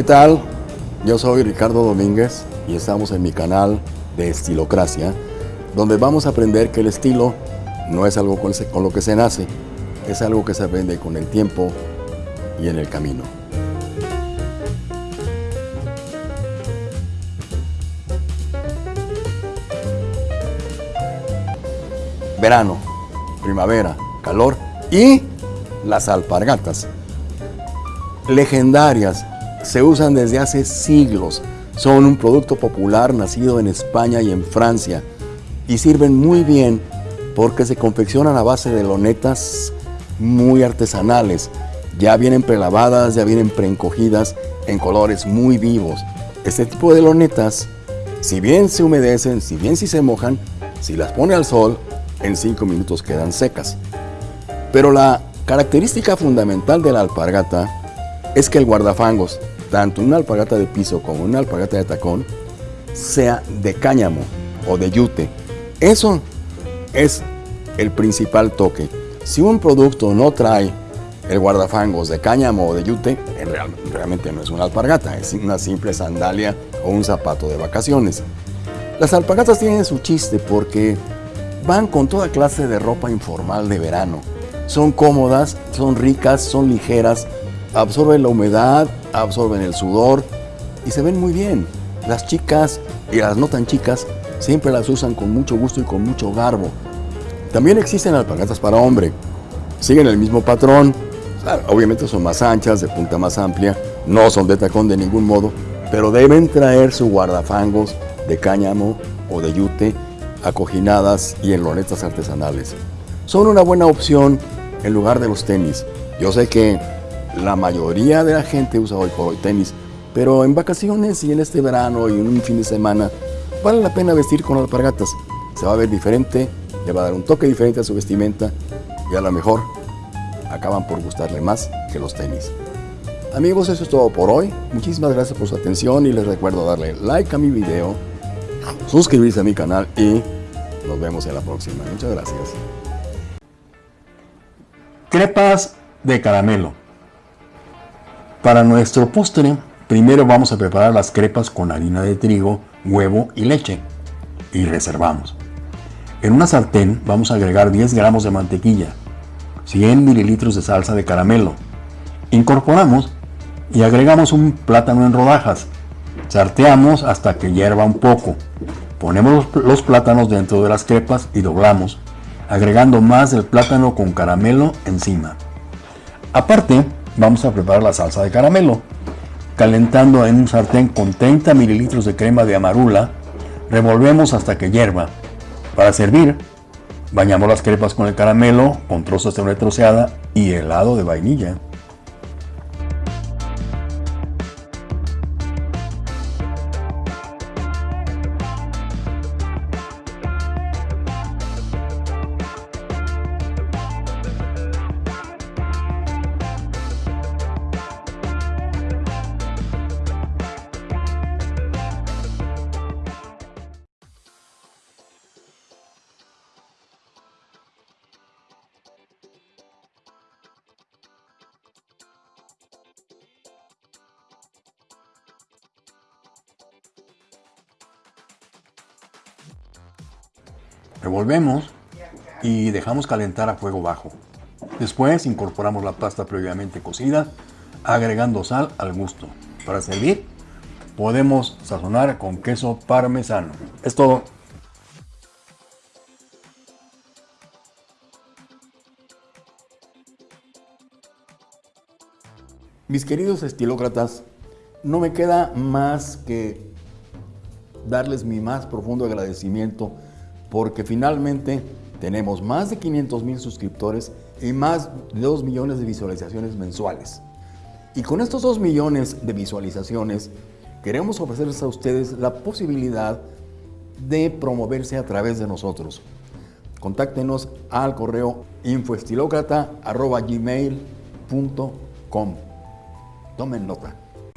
¿Qué tal? Yo soy Ricardo Domínguez y estamos en mi canal de Estilocracia, donde vamos a aprender que el estilo no es algo con, lo que se nace, es algo que se aprende con el tiempo y en el camino. Verano, primavera, calor y las alpargatas. Legendarias, se usan desde hace siglos. Son un producto popular nacido en España y en Francia y sirven muy bien porque se confeccionan a base de lonetas muy artesanales. Ya vienen prelavadas, ya vienen preencogidas en colores muy vivos. Este tipo de lonetas, si bien se humedecen, si bien si se mojan, si las pone al sol, en 5 minutos quedan secas. Pero la característica fundamental de la alpargata es que el guardafangos, tanto una alpargata de piso como una alpargata de tacón, sea de cáñamo o de yute. Eso es el principal toque. Si un producto no trae el guardafangos de cáñamo o de yute, realmente no es una alpargata, es una simple sandalia o un zapato de vacaciones. Las alpargatas tienen su chiste porque van con toda clase de ropa informal de verano. Son cómodas, son ricas, son ligeras, absorben la humedad, absorben el sudor y se ven muy bien. Las chicas y las no tan chicas siempre las usan con mucho gusto y con mucho garbo. También existen alpargatas para hombre. Siguen el mismo patrón. obviamente son más anchas, de punta más amplia. No son de tacón de ningún modo, pero deben traer su guardafangos de cáñamo o de yute acoginadas y en lonetas artesanales. Son una buena opción en lugar de los tenis. Yo sé que la mayoría de la gente usa hoy por hoy tenis, pero en vacaciones y en este verano y en un fin de semana vale la pena vestir con alpargatas. Se va a ver diferente, le va a dar un toque diferente a su vestimenta y a lo mejor acaban por gustarle más que los tenis. Amigos, eso es todo por hoy. Muchísimas gracias por su atención y les recuerdo darle like a mi video, suscribirse a mi canal y nos vemos en la próxima. Muchas gracias. Crepas de caramelo. Para nuestro postre, primero vamos a preparar las crepas con harina de trigo, huevo y leche. Y reservamos. En una sartén vamos a agregar 10 gramos de mantequilla, 100 mililitros de salsa de caramelo. Incorporamos y agregamos un plátano en rodajas. Sarteamos hasta que hierva un poco. Ponemos los plátanos dentro de las crepas y doblamos, agregando más del plátano con caramelo encima. Aparte, vamos a preparar la salsa de caramelo. Calentando en un sartén con 30 mililitros de crema de amarula, revolvemos hasta que hierva. Para servir, bañamos las crepas con el caramelo, con trozos de troceada y helado de vainilla. Revolvemos y dejamos calentar a fuego bajo. Después incorporamos la pasta previamente cocida, agregando sal al gusto. Para servir, podemos sazonar con queso parmesano. Es todo. Mis queridos estilócratas, no me queda más que darles mi más profundo agradecimiento porque finalmente tenemos más de 500 mil suscriptores y más de 2 millones de visualizaciones mensuales. Y con estos 2 millones de visualizaciones, queremos ofrecerles a ustedes la posibilidad de promoverse a través de nosotros. Contáctenos al correo infoestilocrata.gmail.com Tomen nota.